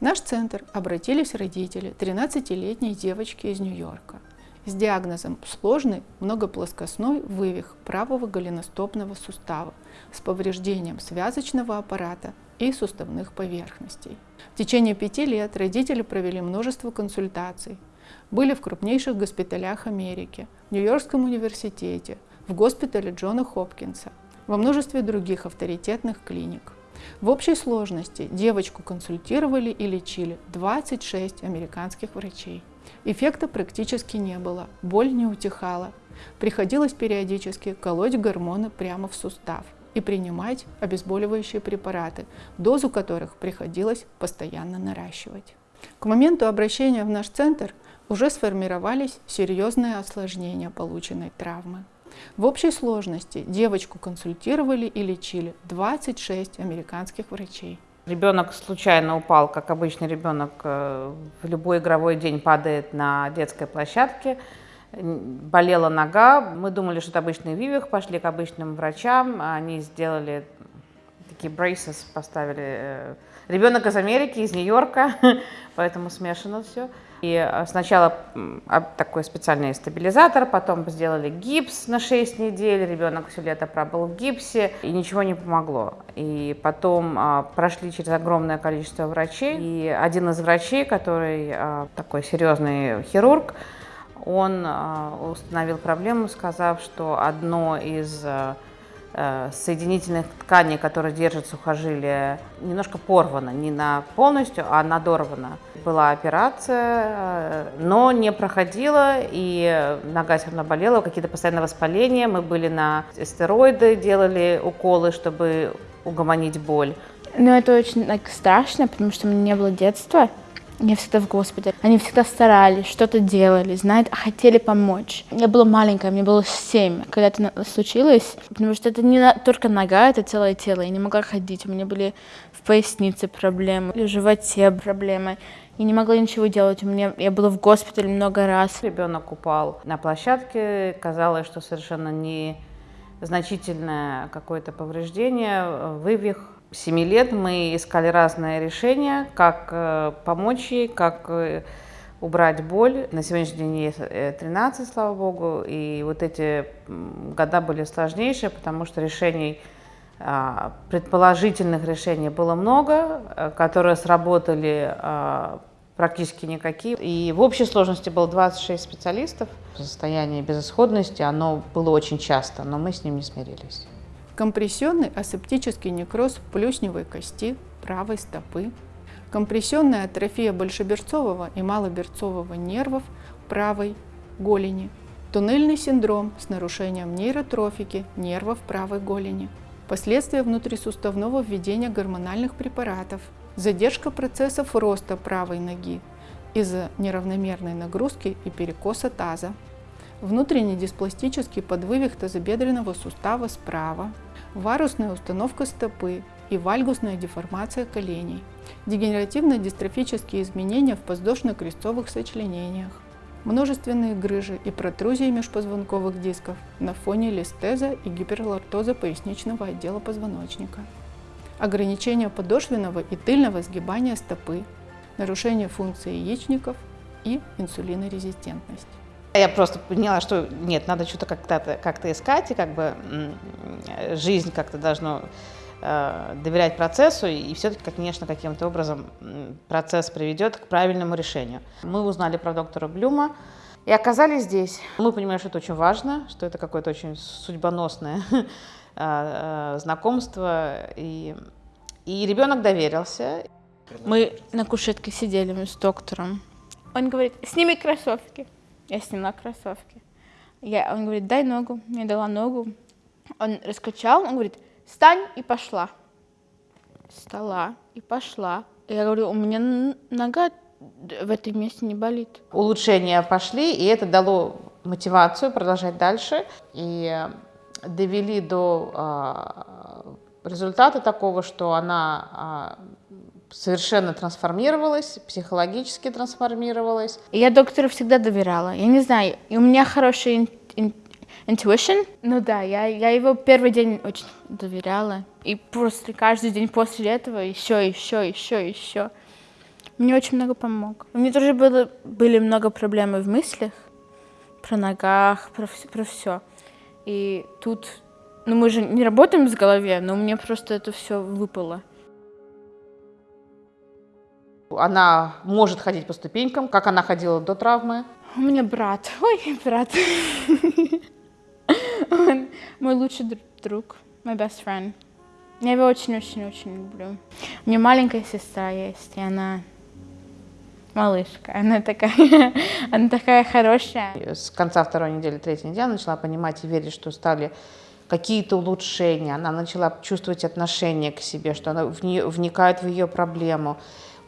Наш центр обратились родители 13-летней девочки из Нью-Йорка с диагнозом сложный многоплоскостной вывих правого голеностопного сустава с повреждением связочного аппарата и суставных поверхностей. В течение пяти лет родители провели множество консультаций, были в крупнейших госпиталях Америки, в Нью-Йоркском университете, в госпитале Джона Хопкинса, во множестве других авторитетных клиник. В общей сложности девочку консультировали и лечили 26 американских врачей. Эффекта практически не было, боль не утихала. Приходилось периодически колоть гормоны прямо в сустав и принимать обезболивающие препараты, дозу которых приходилось постоянно наращивать. К моменту обращения в наш центр уже сформировались серьезные осложнения полученной травмы. В общей сложности девочку консультировали и лечили 26 американских врачей. Ребенок случайно упал, как обычный ребенок э, в любой игровой день падает на детской площадке. Болела нога, мы думали, что это обычный вивих, пошли к обычным врачам, они сделали такие braces, поставили. Э, ребенок из Америки, из Нью-Йорка, поэтому смешано все. И э, сначала такой специальный стабилизатор, потом сделали гипс на 6 недель, ребенок все лето пробыл в гипсе, и ничего не помогло. И потом а, прошли через огромное количество врачей, и один из врачей, который а, такой серьезный хирург, он а, установил проблему, сказав, что одно из Э, соединительных тканей, которые держат сухожилие, немножко порвано, не на полностью, а надорвано. Была операция, э, но не проходила, и нога все равно болела, какие-то постоянные воспаления. Мы были на стероиды, делали уколы, чтобы угомонить боль. Ну, это очень like, страшно, потому что у меня не было детства. Я всегда в госпитале. Они всегда старались, что-то делали, знают, хотели помочь. Я была маленькая, мне было семь, когда это случилось, потому что это не только нога, это целое тело. Я не могла ходить, у меня были в пояснице проблемы, в животе проблемы. Я не могла ничего делать. У меня, я была в госпитале много раз. Ребенок упал на площадке, казалось, что совершенно не значительное какое-то повреждение, вывих 7 лет мы искали разные решения, как э, помочь ей, как э, убрать боль. На сегодняшний день ей 13, э, слава богу, и вот эти года были сложнейшие, потому что решений, а, предположительных решений было много, которые сработали а, практически никакие. И в общей сложности было 26 специалистов. Состояние безысходности, оно было очень часто, но мы с ним не смирились компрессионный асептический некроз плюсневой кости правой стопы, компрессионная атрофия большеберцового и малоберцового нервов правой голени, туннельный синдром с нарушением нейротрофики нервов правой голени, последствия внутрисуставного введения гормональных препаратов, задержка процессов роста правой ноги из-за неравномерной нагрузки и перекоса таза, внутренний диспластический подвывих тазобедренного сустава справа, варусная установка стопы и вальгусная деформация коленей, дегенеративно-дистрофические изменения в подвздошно-крестцовых сочленениях, множественные грыжи и протрузии межпозвонковых дисков на фоне листеза и гиперлортоза поясничного отдела позвоночника, ограничение подошвенного и тыльного сгибания стопы, нарушение функции яичников и инсулинорезистентность. Я просто поняла, что нет, надо что-то как-то как искать, и как бы жизнь как-то должно э, доверять процессу, и все-таки, конечно, каким-то образом процесс приведет к правильному решению. Мы узнали про доктора Блюма и оказались здесь. Мы понимаем, что это очень важно, что это какое-то очень судьбоносное э, э, знакомство, и, и ребенок доверился. Мы на кушетке сидели с доктором. Он говорит, сними кроссовки. Я сняла кроссовки. Я, он говорит, дай ногу. Я дала ногу. Он раскачал, он говорит, встань и пошла. Встала и пошла. Я говорю, у меня нога в этом месте не болит. Улучшения пошли, и это дало мотивацию продолжать дальше. И довели до э, результата такого, что она э, совершенно трансформировалась, психологически трансформировалась. Я доктору всегда доверяла. Я не знаю, и у меня хороший intuition. Ну да, я, я его первый день очень доверяла. И просто каждый день после этого еще, еще, еще, еще. Мне очень много помог. У меня тоже было, были много проблем в мыслях, про ногах, про, про все. И тут, ну мы же не работаем с голове, но мне просто это все выпало. Она может ходить по ступенькам, как она ходила до травмы. У меня брат, ой, брат. Он мой лучший дру- друг, my best friend. Я его очень-очень-очень люблю. У меня маленькая сестра есть, и она малышка. Она такая, она такая хорошая. С конца второй недели, третьей недели она начала понимать и верить, что стали какие-то улучшения. Она начала чувствовать отношение к себе, что она вникает в ее проблему.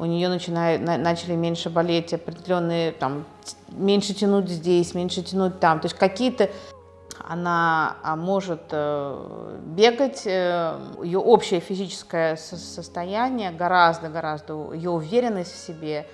У нее начинает, на- начали меньше болеть определенные, там, меньше тянуть здесь, меньше тянуть там. То есть какие-то она а, может э, бегать, э, ее общее физическое со- состояние гораздо-гораздо, ее уверенность в себе,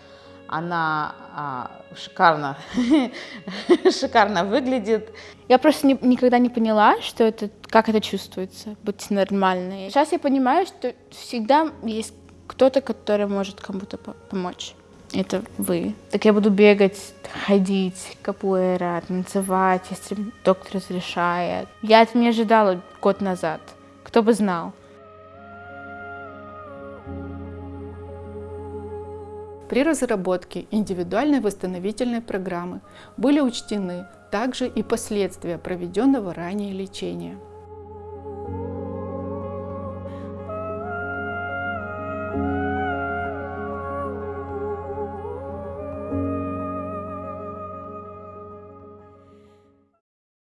она а, шикарно, шикарно выглядит. Я просто не- никогда не поняла, что это, как это чувствуется, быть нормальной. Сейчас я понимаю, что всегда есть кто-то, который может кому-то по- помочь. Это вы. Так я буду бегать, ходить, капуэра, танцевать, если доктор разрешает. Я это не ожидала год назад. Кто бы знал. При разработке индивидуальной восстановительной программы были учтены также и последствия проведенного ранее лечения.